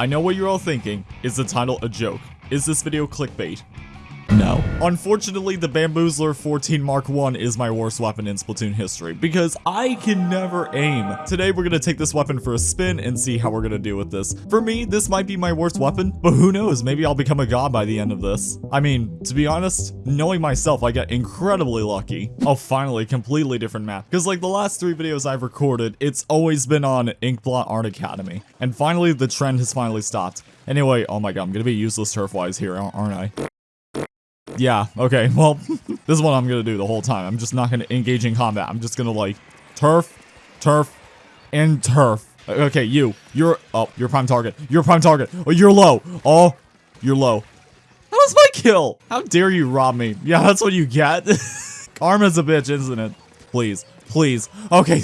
I know what you're all thinking. Is the title a joke? Is this video clickbait? No. Unfortunately, the Bamboozler 14 Mark 1 is my worst weapon in Splatoon history because I can never aim. Today, we're gonna take this weapon for a spin and see how we're gonna do with this. For me, this might be my worst weapon, but who knows, maybe I'll become a god by the end of this. I mean, to be honest, knowing myself, I get incredibly lucky. Oh, finally, completely different map. Because like the last three videos I've recorded, it's always been on Inkblot Art Academy. And finally, the trend has finally stopped. Anyway, oh my god, I'm gonna be useless turf-wise here, aren't I? Yeah, okay, well, this is what I'm gonna do the whole time. I'm just not gonna engage in combat. I'm just gonna, like, turf, turf, and turf. Okay, you. You're- oh, you're prime target. You're prime target. Oh, you're low. Oh, you're low. That was my kill! How dare you rob me? Yeah, that's what you get. Karma's a bitch, isn't it? Please. Please. Okay.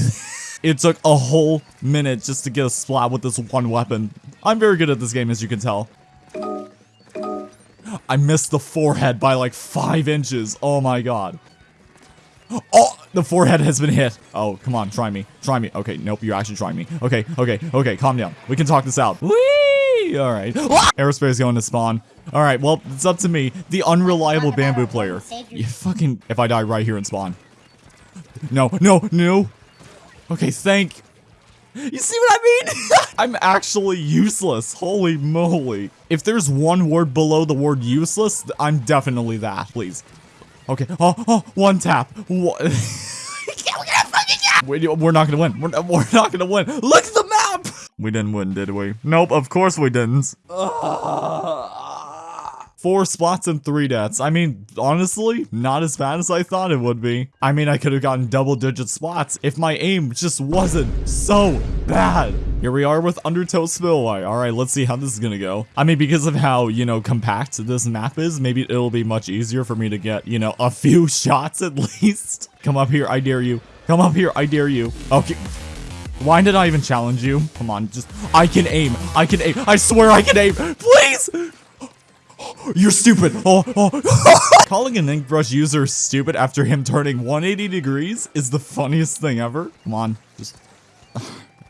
it took a whole minute just to get a splat with this one weapon. I'm very good at this game, as you can tell. I missed the forehead by like five inches. Oh my god. Oh, the forehead has been hit. Oh, come on, try me. Try me. Okay, nope, you're actually trying me. Okay, okay, okay, calm down. We can talk this out. Whee! Alright. Aerospace ah! is going to spawn. Alright, well, it's up to me, the unreliable bamboo player. You fucking... If I die right here and spawn. No, no, no. Okay, thank... You see what I mean? I'm actually useless. Holy moly. If there's one word below the word useless, I'm definitely that. Please. Okay. Oh, oh, one tap. What? We're not gonna win. We're not, we're not gonna win. Look at the map! We didn't win, did we? Nope, of course we didn't. Four spots and three deaths. I mean, honestly, not as bad as I thought it would be. I mean, I could have gotten double digit spots if my aim just wasn't so bad. Here we are with Undertow Spillway. All right, let's see how this is gonna go. I mean, because of how, you know, compact this map is, maybe it'll be much easier for me to get, you know, a few shots at least. Come up here, I dare you. Come up here, I dare you. Okay. Why did I even challenge you? Come on, just- I can aim. I can aim. I swear I can aim. Please! You're stupid. Oh, oh. Calling an ink brush user stupid after him turning 180 degrees is the funniest thing ever. Come on, just.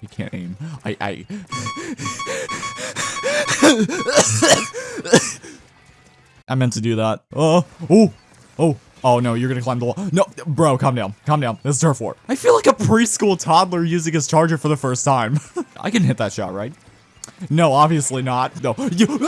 You can't aim. I. I. I meant to do that. Oh, oh, oh. Oh no, you're gonna climb the wall. No, bro, calm down. Calm down. This is turf war. I feel like a preschool toddler using his charger for the first time. I can hit that shot, right? No, obviously not. No. You.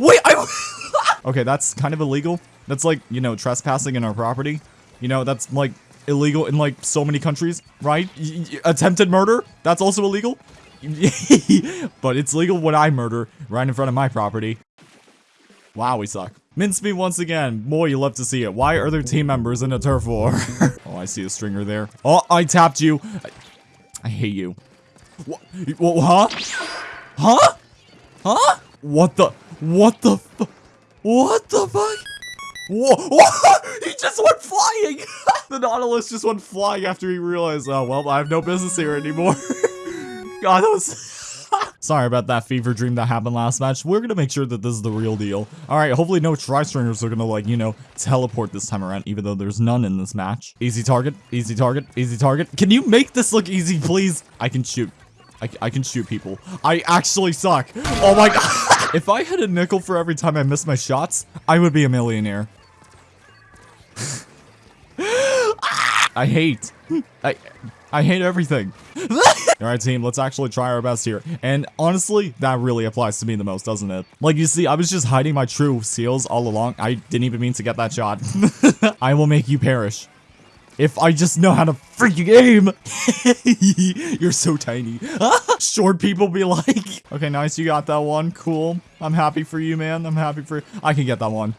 Wait, I. okay, that's kind of illegal. That's like, you know, trespassing in our property. You know, that's like illegal in like so many countries, right? Y attempted murder? That's also illegal? but it's legal when I murder right in front of my property. Wow, we suck. Mince me once again. Boy, you love to see it. Why are there team members in a turf war? oh, I see a stringer there. Oh, I tapped you. I, I hate you. What? Huh? Huh? Huh? What the? What the What the fuck? Whoa, whoa, he just went flying! the Nautilus just went flying after he realized, oh, well, I have no business here anymore. God, that was... Sorry about that fever dream that happened last match. We're gonna make sure that this is the real deal. Alright, hopefully no tri-stringers are gonna, like, you know, teleport this time around, even though there's none in this match. Easy target, easy target, easy target. Can you make this look easy, please? I can shoot. I, I can shoot people. I actually suck. Oh my god. if I had a nickel for every time I missed my shots, I would be a millionaire. I hate. I I hate everything. Alright team, let's actually try our best here. And honestly, that really applies to me the most, doesn't it? Like you see, I was just hiding my true seals all along. I didn't even mean to get that shot. I will make you perish. If I just know how to freaking aim. You're so tiny. Short people be like. Okay, nice. You got that one. Cool. I'm happy for you, man. I'm happy for I can get that one.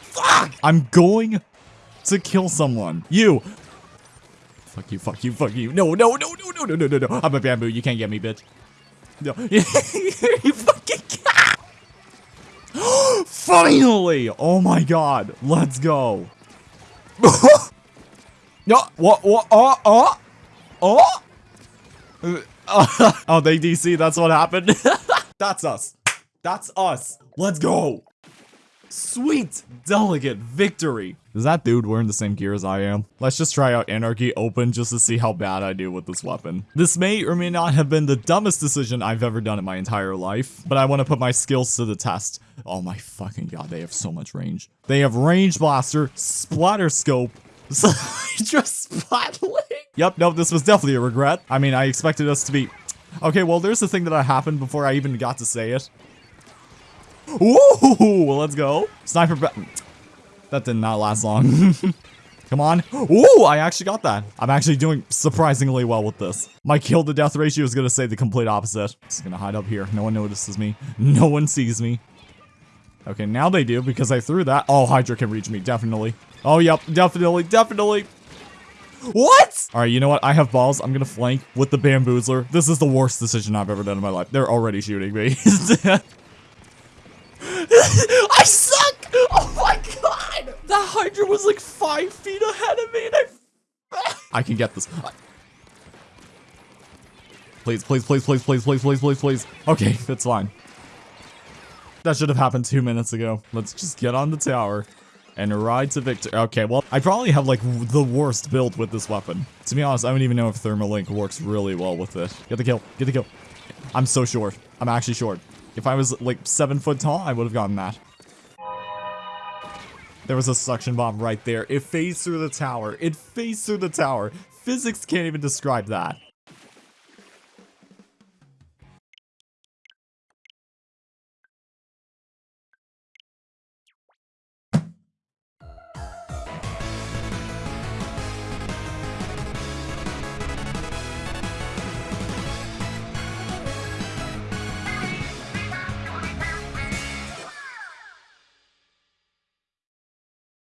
Fuck! I'm going to kill someone. You. Fuck you, fuck you, fuck you. No, no, no, no, no, no, no, no, no. I'm a bamboo. You can't get me, bitch. No. you fucking Finally! Oh my god. Let's go. No, what, what, oh, oh, oh, oh, they DC, that's what happened. that's us. That's us. Let's go. Sweet, delicate victory. Is that dude wearing the same gear as I am? Let's just try out Anarchy Open just to see how bad I do with this weapon. This may or may not have been the dumbest decision I've ever done in my entire life, but I want to put my skills to the test. Oh my fucking god, they have so much range. They have range blaster, splatter scope, just splatling. Yep, no, this was definitely a regret. I mean, I expected us to be... Okay, well, there's the thing that happened before I even got to say it. Ooh, let's go. Sniper That did not last long. Come on. Ooh, I actually got that. I'm actually doing surprisingly well with this. My kill to death ratio is going to say the complete opposite. Just going to hide up here. No one notices me. No one sees me. Okay, now they do because I threw that. Oh, Hydra can reach me. Definitely. Oh, yep. Definitely. Definitely. What? All right, you know what? I have balls. I'm going to flank with the bamboozler. This is the worst decision I've ever done in my life. They're already shooting me. I suck! Oh my god! That Hydra was like five feet ahead of me and I... I can get this. Please, please, please, please, please, please, please, please, please. Okay, that's fine. That should have happened two minutes ago. Let's just get on the tower and ride to victory. Okay, well, I probably have like the worst build with this weapon. To be honest, I don't even know if Thermal Ink works really well with it. Get the kill. Get the kill. I'm so short. I'm actually short. If I was like seven foot tall, I would have gotten that. There was a suction bomb right there. It phased through the tower. It phased through the tower. Physics can't even describe that.